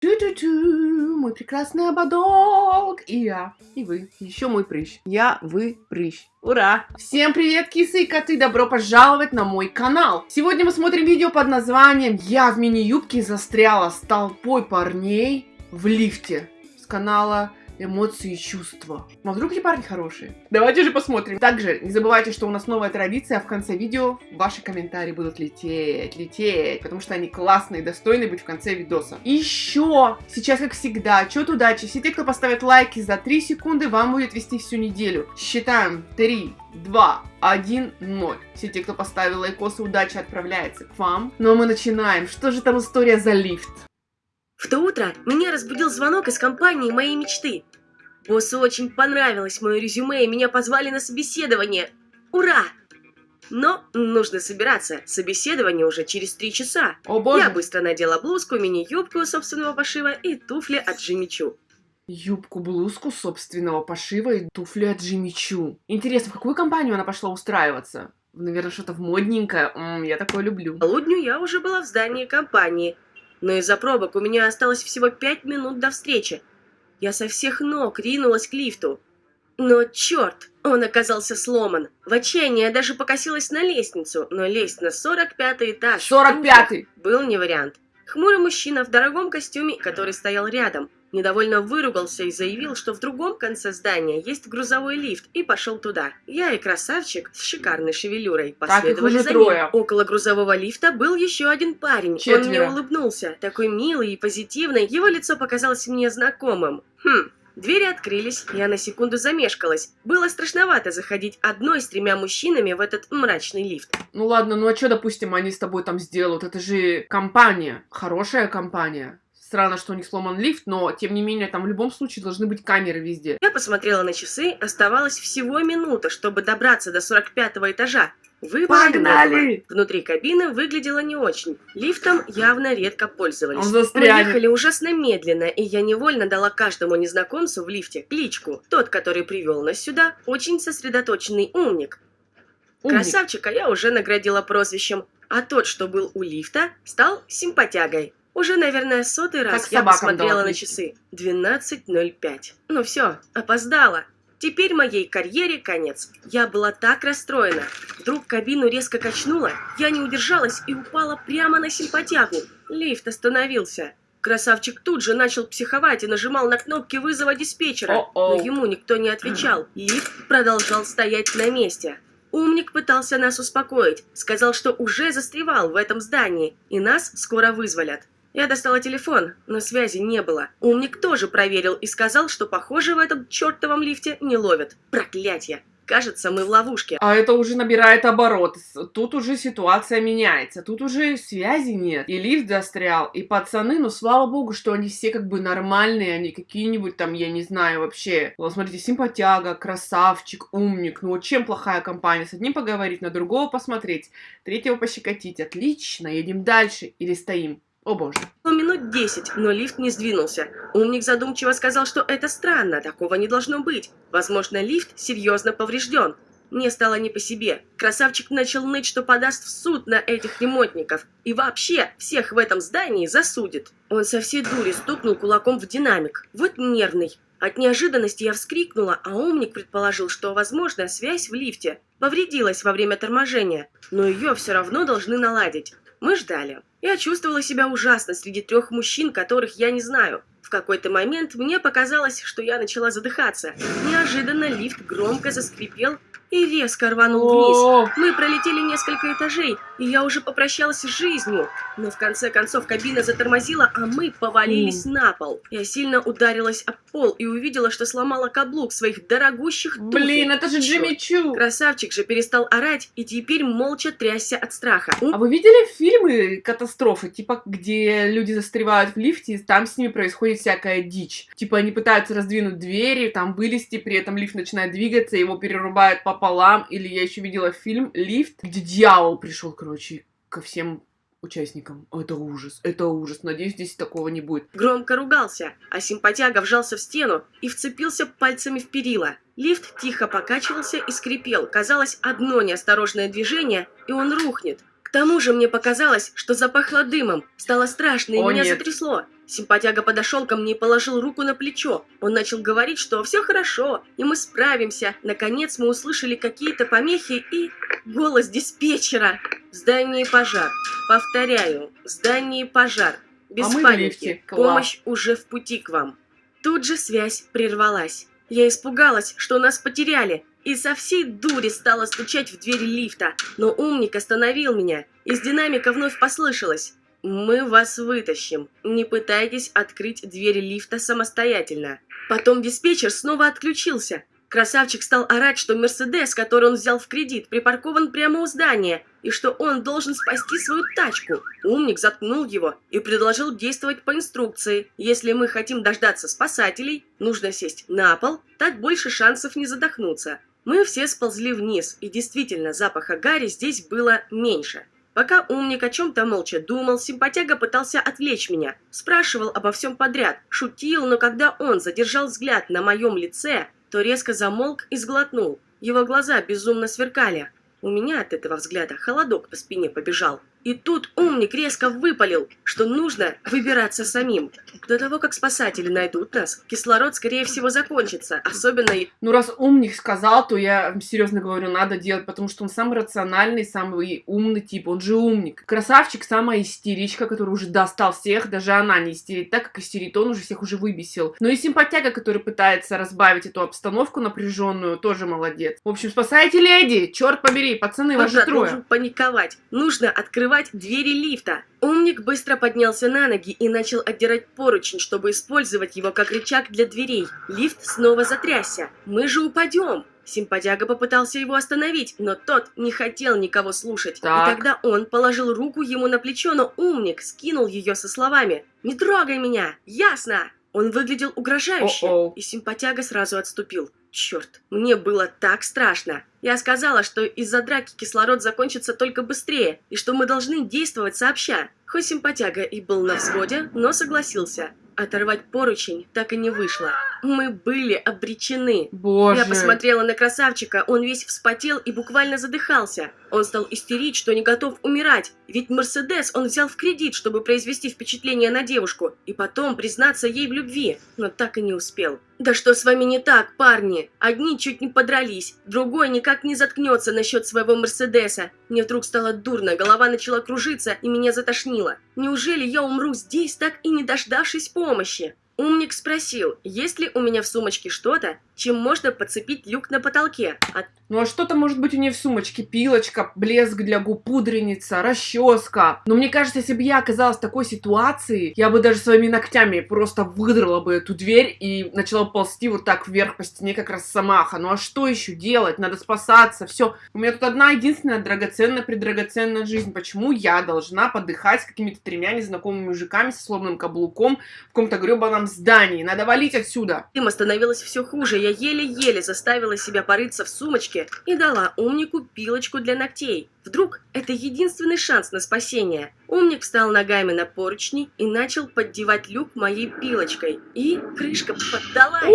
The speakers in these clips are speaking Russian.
Тю-тю-тю, мой прекрасный ободок. И я, и вы, еще мой прыщ. Я, вы, прыщ. Ура! Всем привет, кисы и коты! Добро пожаловать на мой канал! Сегодня мы смотрим видео под названием «Я в мини-юбке застряла с толпой парней в лифте» с канала эмоции и чувства. А вдруг эти парни хорошие? Давайте же посмотрим. Также не забывайте, что у нас новая традиция, а в конце видео ваши комментарии будут лететь, лететь, потому что они классные, достойны быть в конце видоса. Еще, сейчас как всегда, отчет удачи. Все те, кто поставит лайки за 3 секунды, вам будет вести всю неделю. Считаем 3, 2, 1, 0. Все те, кто поставил лайкосы, удача отправляется к вам. Ну а мы начинаем. Что же там история за лифт? В то утро меня разбудил звонок из компании моей мечты. Боссу очень понравилось мое резюме, и меня позвали на собеседование. Ура! Но нужно собираться. Собеседование уже через три часа. О боже! Я быстро надела блузку, мини-юбку собственного пошива и туфли от Джимми Чу. Юбку-блузку собственного пошива и туфли от Джимми Чу. Интересно, в какую компанию она пошла устраиваться? Наверное, что-то в модненькое. М -м, я такое люблю. К полудню я уже была в здании компании – но из-за пробок у меня осталось всего пять минут до встречи. Я со всех ног ринулась к лифту. Но черт, он оказался сломан. В отчаянии я даже покосилась на лестницу, но лезть на 45-й этаж 45-й! был не вариант. Хмурый мужчина в дорогом костюме, который стоял рядом, недовольно выругался и заявил, что в другом конце здания есть грузовой лифт, и пошел туда. Я и красавчик с шикарной шевелюрой последовали за трое. ним. Около грузового лифта был еще один парень. Четверо. Он мне улыбнулся, такой милый и позитивный, его лицо показалось мне знакомым. Хм, Двери открылись, я на секунду замешкалась. Было страшновато заходить одной с тремя мужчинами в этот мрачный лифт. Ну ладно, ну а что, допустим, они с тобой там сделают? Это же компания, хорошая компания. Странно, что у них сломан лифт, но, тем не менее, там в любом случае должны быть камеры везде. Я посмотрела на часы, оставалось всего минута, чтобы добраться до 45 этажа. Не Погнали! Внутри кабины выглядело не очень. Лифтом явно редко пользовались. Он Мы застрянет. ехали ужасно медленно, и я невольно дала каждому незнакомцу в лифте кличку. Тот, который привел нас сюда, очень сосредоточенный умник. Умник. Красавчика я уже наградила прозвищем, а тот, что был у лифта, стал симпатягой. Уже, наверное, сотый раз Как я посмотрела на часы. 12.05. Ну все, опоздала. Теперь моей карьере конец. Я была так расстроена. Вдруг кабину резко качнуло, я не удержалась и упала прямо на симпатягу. Лифт остановился. Красавчик тут же начал психовать и нажимал на кнопки вызова диспетчера, но ему никто не отвечал. Лифт продолжал стоять на месте. Умник пытался нас успокоить, сказал, что уже застревал в этом здании, и нас скоро вызволят. Я достала телефон, но связи не было. Умник тоже проверил и сказал, что, похоже, в этом чертовом лифте не ловят. Проклятье! Кажется, мы в ловушке. А это уже набирает обороты. С- Тут уже ситуация меняется. Тут уже связи нет. И лифт застрял, и пацаны, ну слава богу, что они все как бы нормальные, они какие-нибудь там, я не знаю, вообще. Вот смотрите, симпатяга, красавчик, умник. Ну вот чем плохая компания? С одним поговорить, на другого посмотреть, третьего пощекотить. Отлично, едем дальше или стоим? О боже. Прошло минут десять, но лифт не сдвинулся. Умник задумчиво сказал, что это странно, такого не должно быть. Возможно, лифт серьезно поврежден. Мне стало не по себе. Красавчик начал ныть, что подаст в суд на этих ремонтников. И вообще, всех в этом здании засудит. Он со всей дури стукнул кулаком в динамик. Вот нервный. От неожиданности я вскрикнула, а умник предположил, что, возможно, связь в лифте повредилась во время торможения, но ее все равно должны наладить. Мы ждали. Я чувствовала себя ужасно среди трех мужчин, которых я не знаю. В какой-то момент мне показалось, что я начала задыхаться. Неожиданно лифт громко заскрипел и резко рванул вниз. Мы пролетели несколько этажей, и я уже попрощалась с жизнью. Но в конце концов кабина затормозила, а мы повалились на пол. Я сильно ударилась об пол и увидела, что сломала каблук своих дорогущих туфель. Блин, это же Джимми Чу. Красавчик же перестал орать и теперь молча трясся от страха. А вы видели фильмы катастрофы, типа, где люди застревают в лифте, и там с ними происходит всякая дичь? Типа, они пытаются раздвинуть двери, там вылезти, при этом лифт начинает двигаться, его перерубают пополам. Или я еще видела фильм «Лифт», где дьявол пришел, короче, ко всем участникам. Это ужас, это ужас. Надеюсь, здесь такого не будет. Громко ругался, а симпатяга вжался в стену и вцепился пальцами в перила. Лифт тихо покачивался и скрипел. Казалось, одно неосторожное движение, и он рухнет. К тому же мне показалось, что запахло дымом. Стало страшно, и О, меня нет. затрясло. Симпатяга подошел ко мне и положил руку на плечо. Он начал говорить, что все хорошо, и мы справимся. Наконец мы услышали какие-то помехи и... Голос диспетчера. В здании пожар. Повторяю, в здании пожар. Без А паники. Помощь уже в пути к вам. Тут же связь прервалась. Я испугалась, что нас потеряли, и со всей дури стала стучать в двери лифта. Но умник остановил меня. Из динамика вновь послышалось. «Мы вас вытащим. Не пытайтесь открыть двери лифта самостоятельно». Потом диспетчер снова отключился. Красавчик стал орать, что Мерседес, который он взял в кредит, припаркован прямо у здания, и что он должен спасти свою тачку. Умник заткнул его и предложил действовать по инструкции. Если мы хотим дождаться спасателей, нужно сесть на пол, так больше шансов не задохнуться. Мы все сползли вниз, и действительно запаха гари здесь было меньше. Пока умник о чем-то молча думал, симпатяга пытался отвлечь меня. Спрашивал обо всем подряд, шутил, но когда он задержал взгляд на моем лице, то резко замолк и сглотнул. Его глаза безумно сверкали. У меня от этого взгляда холодок по спине побежал. И тут умник резко выпалил, что нужно выбираться самим. До того, как спасатели найдут нас, кислород, скорее всего, закончится. Особенно Ну, раз умник сказал, то я серьезно говорю, надо делать, потому что он самый рациональный, самый умный тип, он же умник. Красавчик, самая истеричка, которая уже достал всех, даже она не истерит так, как истерит он, уже всех уже выбесил. Но и симпатяга, который пытается разбавить эту обстановку напряженную, тоже молодец. В общем, спасайте леди, черт побери, пацаны, вас же трое. должен паниковать. Нужно открывать двери лифта. Умник быстро поднялся на ноги и начал отдирать поручень, чтобы использовать его как рычаг для дверей. Лифт снова затрясся. Мы же упадем. Симпатяга попытался его остановить, но тот не хотел никого слушать. Так. И тогда он положил руку ему на плечо, но умник скинул ее со словами «Не трогай меня! Ясно!» Он выглядел угрожающе, О-оу. и симпатяга сразу отступил. Черт, мне было так страшно. Я сказала, что из-за драки кислород закончится только быстрее, и что мы должны действовать сообща. Хоть симпатяга и был на взводе, но согласился. Оторвать поручень так и не вышло. Мы были обречены. Боже. Я посмотрела на красавчика, он весь вспотел и буквально задыхался. Он стал истерить, что не готов умирать, ведь Мерседес он взял в кредит, чтобы произвести впечатление на девушку, и потом признаться ей в любви, но так и не успел. Да что с вами не так, парни? Одни чуть не подрались, другой никак не заткнется насчет своего Мерседеса. Мне вдруг стало дурно, голова начала кружиться и меня затошнило. Неужели я умру здесь, так и не дождавшись помощи? Умник спросил, есть ли у меня в сумочке что-то, чем можно подцепить люк на потолке. А Ну а что-то может быть у нее в сумочке? Пилочка, блеск для губ, пудреница, расческа. Но мне кажется, если бы я оказалась в такой ситуации, я бы даже своими ногтями просто выдрала бы эту дверь и начала ползти вот так вверх по стене, как росомаха. Ну а что еще делать? Надо спасаться, все. У меня тут одна единственная драгоценная, предрагоценная жизнь. Почему я должна подыхать с какими-то тремя незнакомыми мужиками со сломанным каблуком в каком-то гребаном здании? Надо валить отсюда. Им становилось все хуже, я еле-еле заставила себя порыться в сумочке и дала умнику пилочку для ногтей. Вдруг это единственный шанс на спасение. Умник встал ногами на поручни и начал поддевать люк моей пилочкой. И крышка поддалась.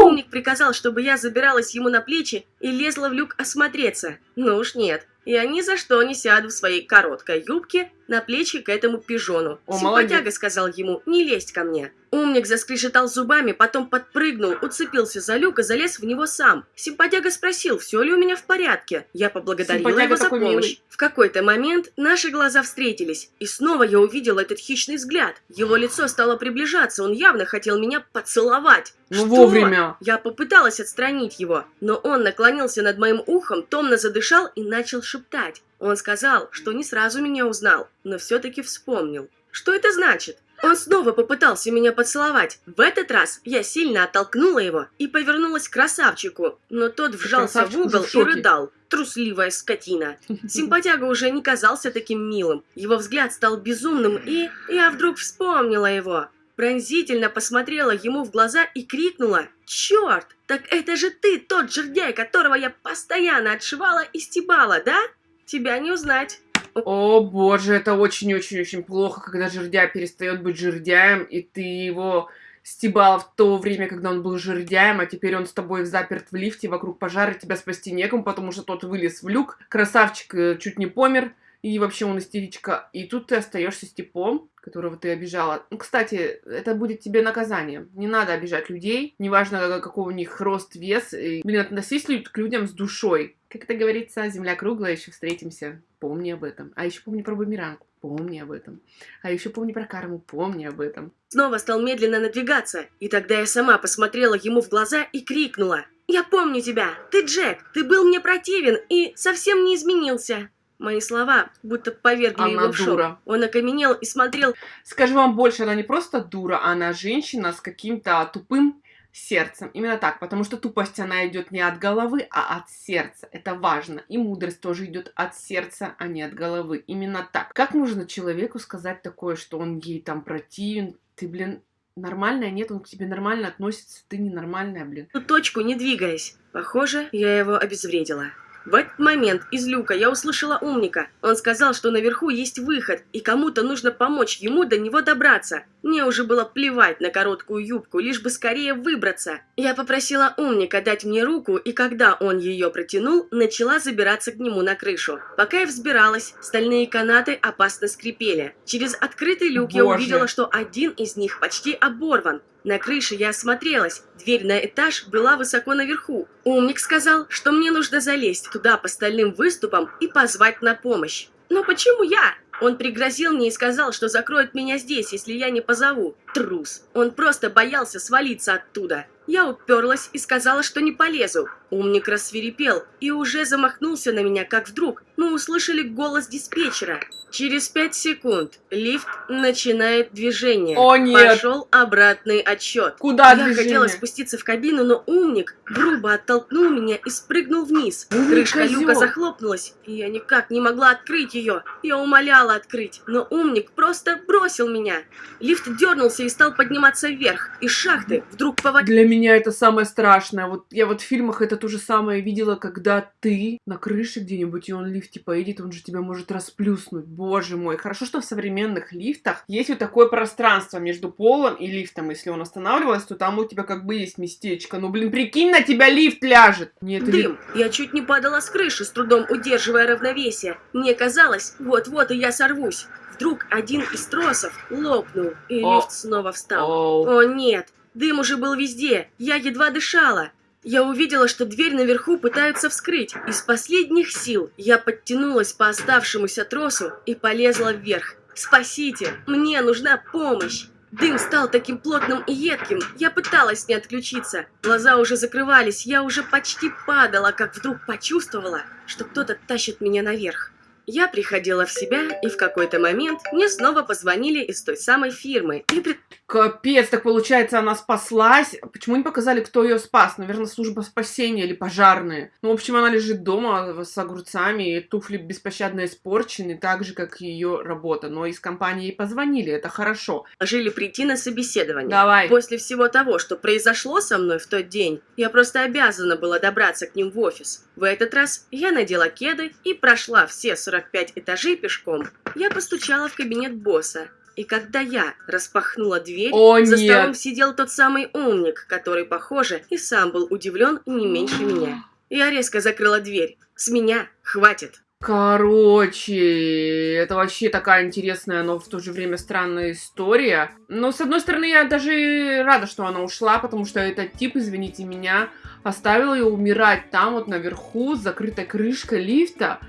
Умник приказал, чтобы я забиралась ему на плечи и лезла в люк осмотреться. Ну уж нет. Я ни за что не сяду в своей короткой юбке на плечи к этому пижону. О, Симпатяга молодец. сказал ему не лезть ко мне. Умник заскрежетал зубами, потом подпрыгнул, уцепился за люк и залез в него сам. Симпатяга спросил, все ли у меня в порядке. Я поблагодарила Симпатяга его за помощь. милый. В какой-то момент наши глаза встретились, и снова я увидела этот хищный взгляд. Его лицо стало приближаться, он явно хотел меня поцеловать. Ну Что? вовремя. Я попыталась отстранить его, но он наклонился над моим ухом, томно задышал и начал шептать. Он сказал, что не сразу меня узнал, но все-таки вспомнил. Что это значит? Он снова попытался меня поцеловать. В этот раз я сильно оттолкнула его и повернулась к красавчику, но тот вжался в красавчик угол в и рыдал. Трусливая скотина. Симпатяга уже не казался таким милым. Его взгляд стал безумным, и я вдруг вспомнила его. Пронзительно посмотрела ему в глаза и крикнула «Черт! Так это же ты, тот жердяй, которого я постоянно отшивала и стебала, да? Тебя не узнать». О боже, это очень-очень-очень плохо, когда жердяй перестает быть жердяем, и ты его стебал в то время, когда он был жердяем, а теперь он с тобой заперт в лифте, вокруг пожара, тебя спасти некому, потому что тот вылез в люк, красавчик э, чуть не помер, и вообще он истеричка, и тут ты остаешься с типом, которого ты обижала. Ну, кстати, это будет тебе наказание. Не надо обижать людей, неважно, какой у них рост, вес. И, блин, относись к людям с душой. Как это говорится, земля круглая, еще встретимся. Помни об этом. А еще помни про бумеранг. Помни об этом. А еще помни про карму. Помни об этом. Снова стал медленно надвигаться, и тогда я сама посмотрела ему в глаза и крикнула. «Я помню тебя! Ты Джек! Ты был мне противен и совсем не изменился!» Мои слова будто повергли Она его в шок. дура. Он окаменел и смотрел Скажу вам больше, она не просто дура, она женщина с каким-то тупым сердцем. Именно так, потому что тупость, она идет не от головы, а от сердца. Это важно. И мудрость тоже идет от сердца, а не от головы. Именно так. Как можно человеку сказать такое, что он ей там противен? Ты, блин, нормальная? Нет, он к тебе нормально относится. Ты ненормальная, блин. точку, не двигаясь. Похоже, я его обезвредила. В этот момент из люка я услышала умника. Он сказал, что наверху есть выход, и кому-то нужно помочь ему до него добраться. Мне уже было плевать на короткую юбку, лишь бы скорее выбраться. Я попросила умника дать мне руку, и когда он ее протянул, начала забираться к нему на крышу. Пока я взбиралась, стальные канаты опасно скрипели. Через открытый люк я Боже. увидела, что один из них почти оборван. На крыше я осмотрелась. Дверь на этаж была высоко наверху. Умник сказал, что мне нужно залезть туда по стальным выступам и позвать на помощь. Но почему я? Он пригрозил мне и сказал, что закроет меня здесь, если я не позову. Трус. Он просто боялся свалиться оттуда. Я уперлась и сказала, что не полезу. Умник рассверепел и уже замахнулся на меня, как вдруг мы услышали голос диспетчера. Через пять секунд лифт начинает движение. О, нет. Пошел обратный отсчет. Куда Я движение? хотела спуститься в кабину, но умник грубо оттолкнул меня и спрыгнул вниз. Умник Крышка козёл. люка захлопнулась, и я никак не могла открыть ее. Я умоляла открыть, но умник просто бросил меня. Лифт дернулся и стал подниматься вверх. Из шахты вдруг по воде Для меня это самое страшное. Вот я вот в фильмах это то же самое видела, когда ты на крыше где-нибудь, и он в лифте поедет, он же тебя может расплюснуть. Боже мой. Хорошо, что в современных лифтах есть вот такое пространство между полом и лифтом. Если он останавливается, то там у тебя как бы есть местечко. Ну, блин, прикинь, на тебя лифт ляжет. Нет, дым. Я чуть не падала с крыши, с трудом удерживая равновесие. Мне казалось, вот-вот и я сорвусь. Вдруг один из тросов лопнул, и О. лифт снова встал. Оу. О нет, дым уже был везде, я едва дышала. Я увидела, что дверь наверху пытаются вскрыть. Из последних сил я подтянулась по оставшемуся тросу и полезла вверх. «Спасите! Мне нужна помощь!» Дым стал таким плотным и едким, я пыталась не отключиться. Глаза уже закрывались, я уже почти падала, как вдруг почувствовала, что кто-то тащит меня наверх. Я приходила в себя, и в какой-то момент мне снова позвонили из той самой фирмы и пред- Капец, так получается, она спаслась. Почему не показали, кто ее спас? Наверное, служба спасения или пожарные. Ну, в общем, она лежит дома с огурцами, и туфли беспощадно испорчены, так же, как и ее работа. Но из компании ей позвонили, это хорошо. жили прийти на собеседование. Давай. После всего того, что произошло со мной в тот день, я просто обязана была добраться к ним в офис. В этот раз я надела кеды и прошла все 45 этажей пешком. Я постучала в кабинет босса. И когда я распахнула дверь, О, за нет. столом сидел тот самый умник, который, похоже, и сам был удивлен не меньше меня. Я резко закрыла дверь. С меня хватит. Короче, это вообще такая интересная, но в то же время странная история. Но, с одной стороны, я даже рада, что она ушла, потому что этот тип, извините меня, оставил ее умирать там вот наверху с закрытой крышкой лифта,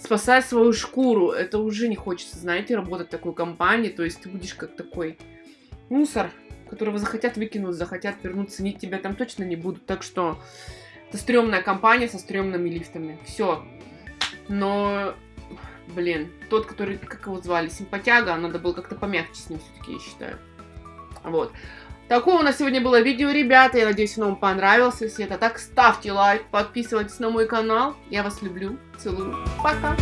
спасая свою шкуру. Это уже не хочется, знаете, работать в такой компании. То есть ты будешь как такой мусор, которого захотят выкинуть, захотят вернуть, ценить тебя там точно не будут. Так что это стрёмная компания со стрёмными лифтами. Все. Но, блин, тот, который, как его звали, симпатяга, надо было как-то помягче с ним все-таки, я считаю. Вот. Такое у нас сегодня было видео, ребята. Я надеюсь, оно вам понравилось. Если это так, ставьте лайк, подписывайтесь на мой канал. Я вас люблю. Целую. Пока.